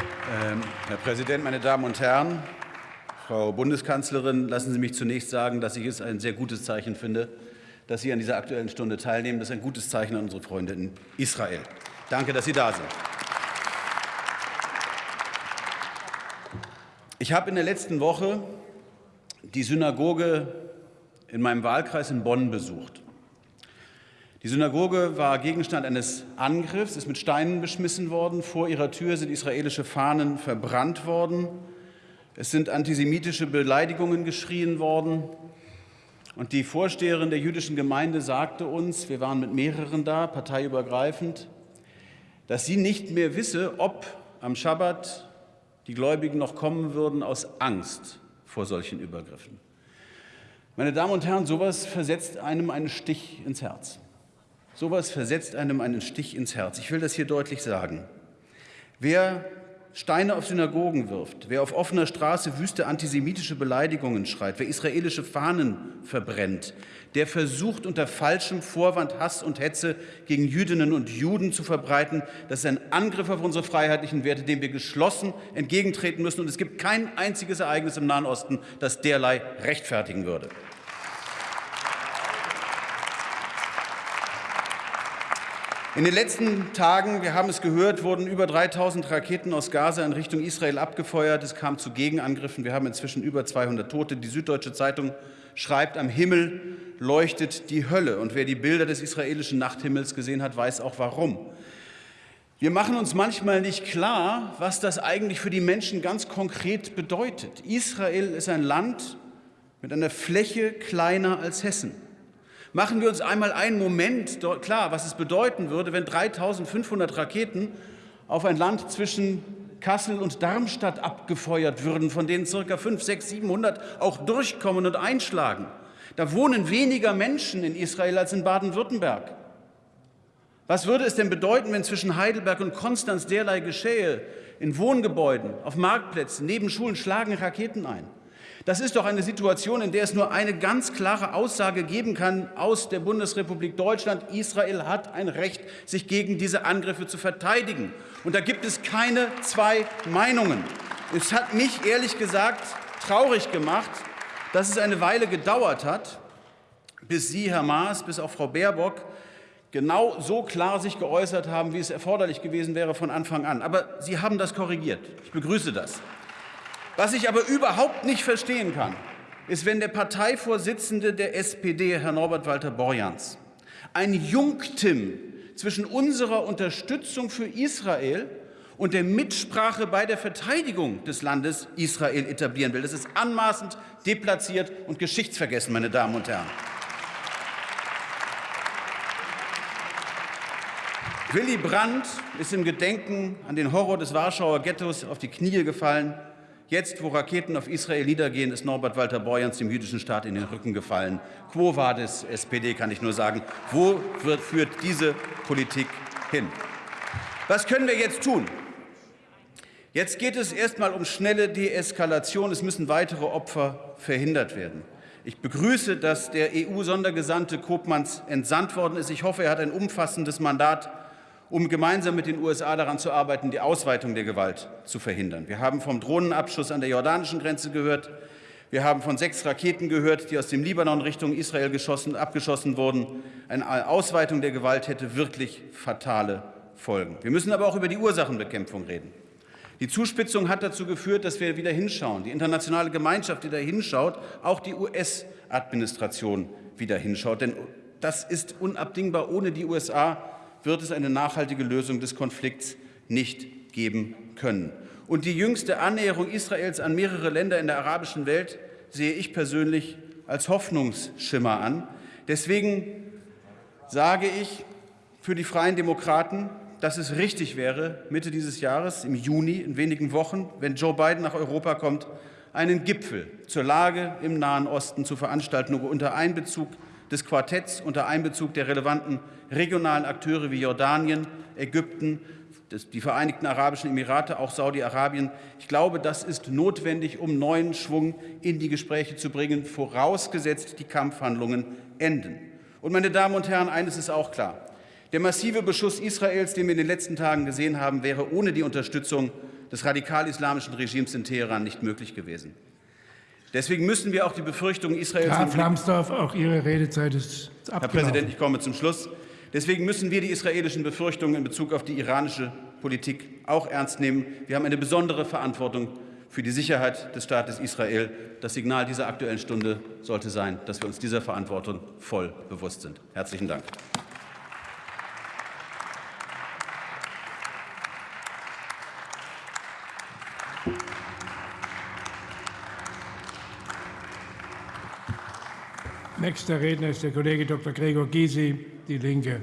Ähm, Herr Präsident, meine Damen und Herren! Frau Bundeskanzlerin, lassen Sie mich zunächst sagen, dass ich es ein sehr gutes Zeichen finde, dass Sie an dieser Aktuellen Stunde teilnehmen. Das ist ein gutes Zeichen an unsere Freunde in Israel. Danke, dass Sie da sind. Ich habe in der letzten Woche die Synagoge in meinem Wahlkreis in Bonn besucht. Die Synagoge war Gegenstand eines Angriffs, ist mit Steinen beschmissen worden. Vor ihrer Tür sind israelische Fahnen verbrannt worden. Es sind antisemitische Beleidigungen geschrien worden. Und die Vorsteherin der jüdischen Gemeinde sagte uns, wir waren mit mehreren da, parteiübergreifend, dass sie nicht mehr wisse, ob am Schabbat die Gläubigen noch kommen würden aus Angst vor solchen Übergriffen. Meine Damen und Herren, sowas versetzt einem einen Stich ins Herz. Sowas versetzt einem einen Stich ins Herz. Ich will das hier deutlich sagen. Wer Steine auf Synagogen wirft, wer auf offener Straße wüste antisemitische Beleidigungen schreit, wer israelische Fahnen verbrennt, der versucht unter falschem Vorwand Hass und Hetze gegen Jüdinnen und Juden zu verbreiten. Das ist ein Angriff auf unsere freiheitlichen Werte, dem wir geschlossen entgegentreten müssen. Und es gibt kein einziges Ereignis im Nahen Osten, das derlei rechtfertigen würde. In den letzten Tagen, wir haben es gehört, wurden über 3000 Raketen aus Gaza in Richtung Israel abgefeuert. Es kam zu Gegenangriffen. Wir haben inzwischen über 200 Tote. Die Süddeutsche Zeitung schreibt, am Himmel leuchtet die Hölle. Und wer die Bilder des israelischen Nachthimmels gesehen hat, weiß auch warum. Wir machen uns manchmal nicht klar, was das eigentlich für die Menschen ganz konkret bedeutet. Israel ist ein Land mit einer Fläche kleiner als Hessen. Machen wir uns einmal einen Moment klar, was es bedeuten würde, wenn 3.500 Raketen auf ein Land zwischen Kassel und Darmstadt abgefeuert würden, von denen ca. 5, 6, 700 auch durchkommen und einschlagen. Da wohnen weniger Menschen in Israel als in Baden-Württemberg. Was würde es denn bedeuten, wenn zwischen Heidelberg und Konstanz derlei geschehe? In Wohngebäuden, auf Marktplätzen, neben Schulen schlagen Raketen ein. Das ist doch eine Situation, in der es nur eine ganz klare Aussage geben kann aus der Bundesrepublik Deutschland. Israel hat ein Recht, sich gegen diese Angriffe zu verteidigen. Und da gibt es keine zwei Meinungen. Es hat mich ehrlich gesagt traurig gemacht, dass es eine Weile gedauert hat, bis Sie, Herr Maas, bis auch Frau Baerbock genau so klar sich geäußert haben, wie es erforderlich gewesen wäre von Anfang an. Aber Sie haben das korrigiert. Ich begrüße das. Was ich aber überhaupt nicht verstehen kann, ist, wenn der Parteivorsitzende der SPD, Herr Norbert Walter Borjans, ein Jungtim zwischen unserer Unterstützung für Israel und der Mitsprache bei der Verteidigung des Landes Israel etablieren will. Das ist anmaßend, deplatziert und geschichtsvergessen, meine Damen und Herren. Willy Brandt ist im Gedenken an den Horror des Warschauer Ghettos auf die Knie gefallen. Jetzt, wo Raketen auf Israel niedergehen, ist Norbert Walter Borjans dem jüdischen Staat in den Rücken gefallen. Quo vadis SPD, kann ich nur sagen. Wo wird, führt diese Politik hin? Was können wir jetzt tun? Jetzt geht es erst einmal um schnelle Deeskalation. Es müssen weitere Opfer verhindert werden. Ich begrüße, dass der EU-Sondergesandte Kopmanns entsandt worden ist. Ich hoffe, er hat ein umfassendes Mandat um gemeinsam mit den USA daran zu arbeiten, die Ausweitung der Gewalt zu verhindern. Wir haben vom Drohnenabschuss an der jordanischen Grenze gehört. Wir haben von sechs Raketen gehört, die aus dem Libanon Richtung Israel geschossen, abgeschossen wurden. Eine Ausweitung der Gewalt hätte wirklich fatale Folgen. Wir müssen aber auch über die Ursachenbekämpfung reden. Die Zuspitzung hat dazu geführt, dass wir wieder hinschauen. Die internationale Gemeinschaft, die da hinschaut, auch die US-Administration wieder hinschaut. Denn das ist unabdingbar. Ohne die USA wird es eine nachhaltige Lösung des Konflikts nicht geben können. Und die jüngste Annäherung Israels an mehrere Länder in der arabischen Welt sehe ich persönlich als Hoffnungsschimmer an. Deswegen sage ich für die Freien Demokraten, dass es richtig wäre, Mitte dieses Jahres, im Juni, in wenigen Wochen, wenn Joe Biden nach Europa kommt, einen Gipfel zur Lage im Nahen Osten zu veranstalten, unter Einbezug des Quartetts unter Einbezug der relevanten regionalen Akteure wie Jordanien, Ägypten, die Vereinigten Arabischen Emirate, auch Saudi-Arabien. Ich glaube, das ist notwendig, um neuen Schwung in die Gespräche zu bringen, vorausgesetzt die Kampfhandlungen enden. Und, meine Damen und Herren, eines ist auch klar. Der massive Beschuss Israels, den wir in den letzten Tagen gesehen haben, wäre ohne die Unterstützung des radikal-islamischen Regimes in Teheran nicht möglich gewesen. Deswegen müssen wir auch die Befürchtungen Israels... Graf Lambsdorff, auch Ihre Redezeit ist abgelaufen. Herr Präsident, ich komme zum Schluss. Deswegen müssen wir die israelischen Befürchtungen in Bezug auf die iranische Politik auch ernst nehmen. Wir haben eine besondere Verantwortung für die Sicherheit des Staates Israel. Das Signal dieser Aktuellen Stunde sollte sein, dass wir uns dieser Verantwortung voll bewusst sind. Herzlichen Dank. Nächster Redner ist der Kollege Dr. Gregor Gysi, Die Linke.